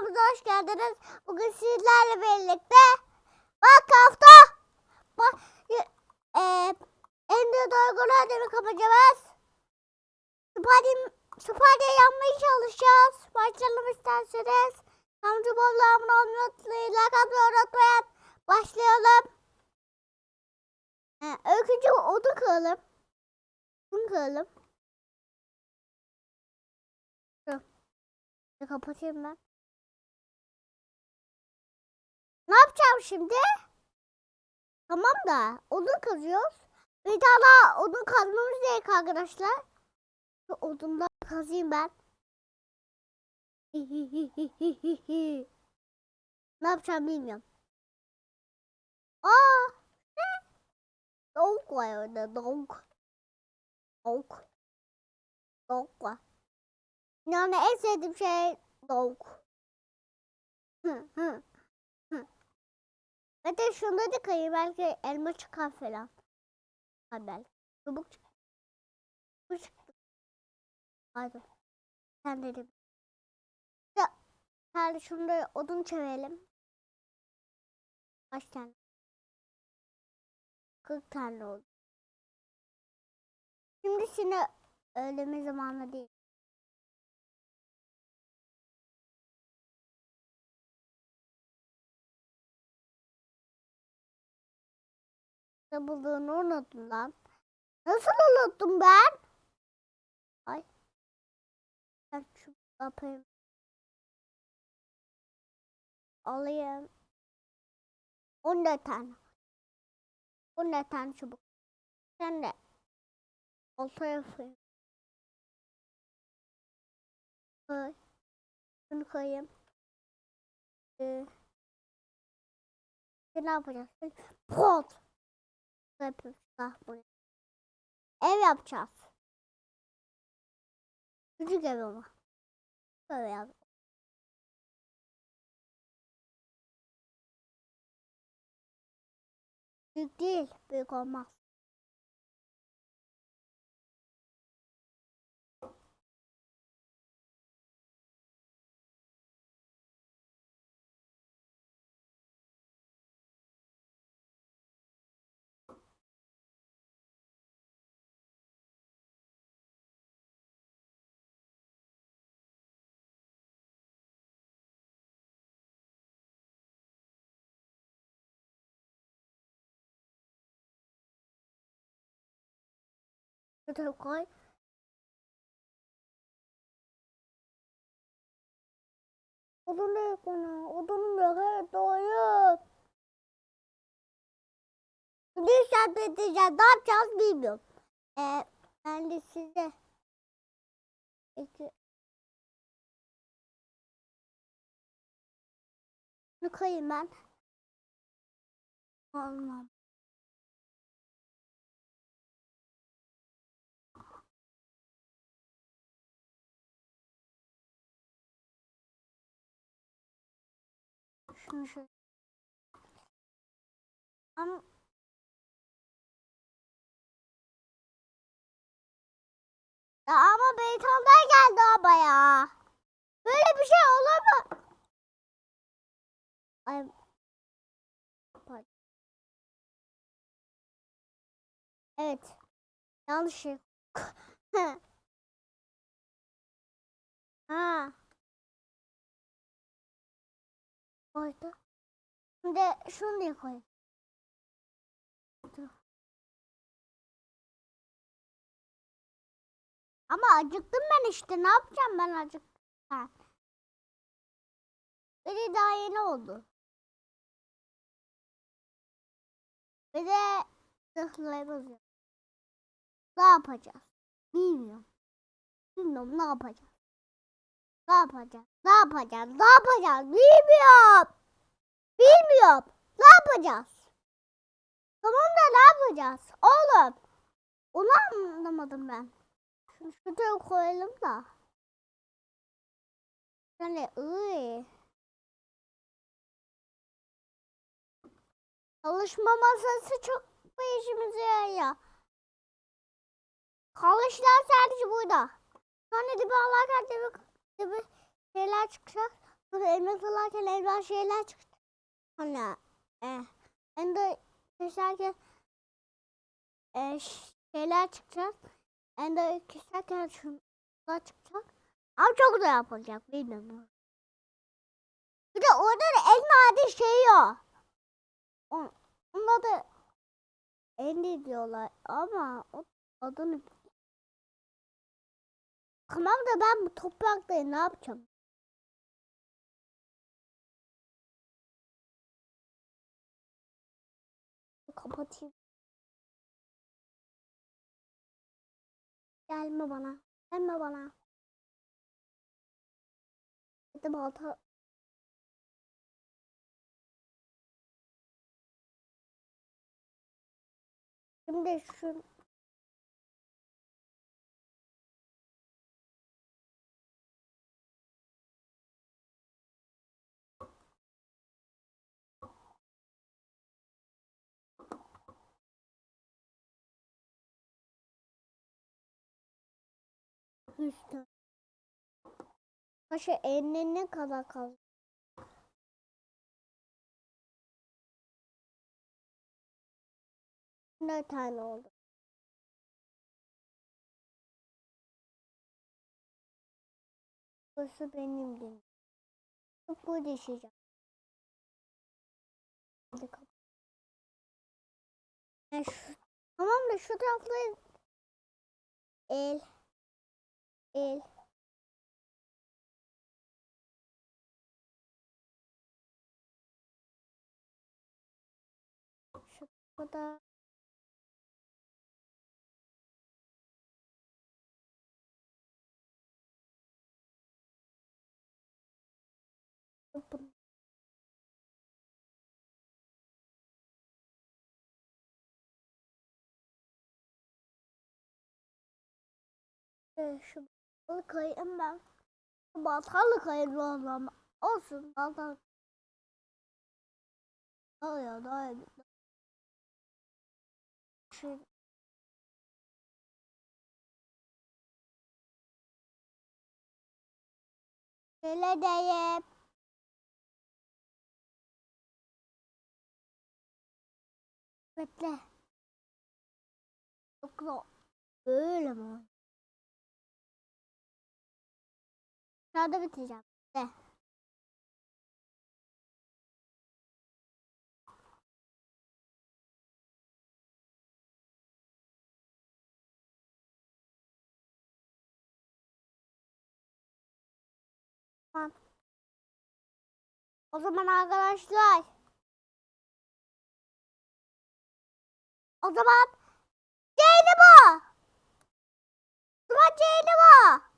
kanalımıza hoş geldiniz. Bugün sizlerle birlikte bak, e, Ender Duygu'nu ödemi kapacağız. Spadi, Spadi yanmaya çalışacağız. Başlayalım isterseniz. Amca bol abone olmayı. Like atmayı unutmayın. Başlayalım. Ee, öykücü odun kıralım. Odun kıralım. Kapatayım ben. Ne yapacağım şimdi? Tamam da odun kazıyoruz. Bir daha odun kazmamız gerek arkadaşlar. Şu odundan kazayım ben. ne yapacağım bilmiyorum. Aa! Ne? Tavuk var orada tavuk. Tavuk. Tavuk var. Yani en sevdiğim şey hı. Ve de şunları kayı belki elma çıkar falan. Ha belki. Çubuk çıkar. Bu çıktı. Hadi. Sen dedim. Ya. Hadi şunu odun çevirelim. Kaç tane? 40 tane oldu. Şimdi şimdi öğleme zamanı değil. Ne bulduğunu unuttum lan. Nasıl unuttum ben? Ay. Ben şu yapayım. Alayım. 14 tane. 14 tane çubuk. Sen de. Olta yapayım. Koy. Bunu koyayım. Ee, ne yapacağız? Pot. Yapıyoruz. Ah, buraya. Ev yapacağız. Küçük ev ama. Böyle yap. Büyük değil. Büyük olmaz. Şuraya koy. Odun yok ona. Odun yok. Evet doğru. Bir saat bekleyeceğiz. Ne yapacağız bilmiyorum. Ee, ben de size iki Bunu koyayım ben. Olmam. Şöyle. Ama Ya ama Beyton'dan geldi ama ya. Böyle bir şey mu? Ay. Evet. Yanlış şey. ha. Koydu. Şimdi şunu da koy. Ama acıktım ben işte. Ne yapacağım ben acıktım. Biri daha yeni oldu. Bir de zırhlayamaz ya. Ne yapacağız? Bilmiyorum. Bilmiyorum ne yapacağız. Ne yapacağız? Ne yapacağız? Ne yapacağız? Bilmiyorum. Bilmiyorum. Ne yapacağız? Tamam da ne yapacağız? Oğlum. Onu anlamadım ben. Şunu şuraya koyalım da. Yani ıy. Çalışma masası çok bu işimize yarıyor. Çalışlar sadece burada. Sonra dibi alarken dibi, dibi şeyler çıkacak. Sonra elma salarken elma şeyler çıktı. Hani e, ende keserken e, şeyler çıkacak. Ende keserken şunlar çıkacak. Ama çok da yapılacak bilmiyorum. Bir de orada da elma adı şey yok. On, onda da Endi diyorlar ama o adını Tamam da ben bu toprakta ne yapacağım? Kapatayım. Gelme bana. Gelme bana. Hadi balta. Şimdi şu üstte. Paşa eline ne kadar kaldı? Ne tane oldu? Burası benim değil. Bu düşeceğim. Ben şu, tamam da şu tarafta el el şu kadar Yapın. Ee, Balık kayayım ben. Baltalı kayayım o zaman. Olsun baltalı. Ya daha iyi. Şu Şöyle deyip. Bekle. Yoksa böyle mi? Aşağıda bitireceğim. De. Tamam. O zaman arkadaşlar. O zaman Ceyli bu. O zaman Ceyli bu.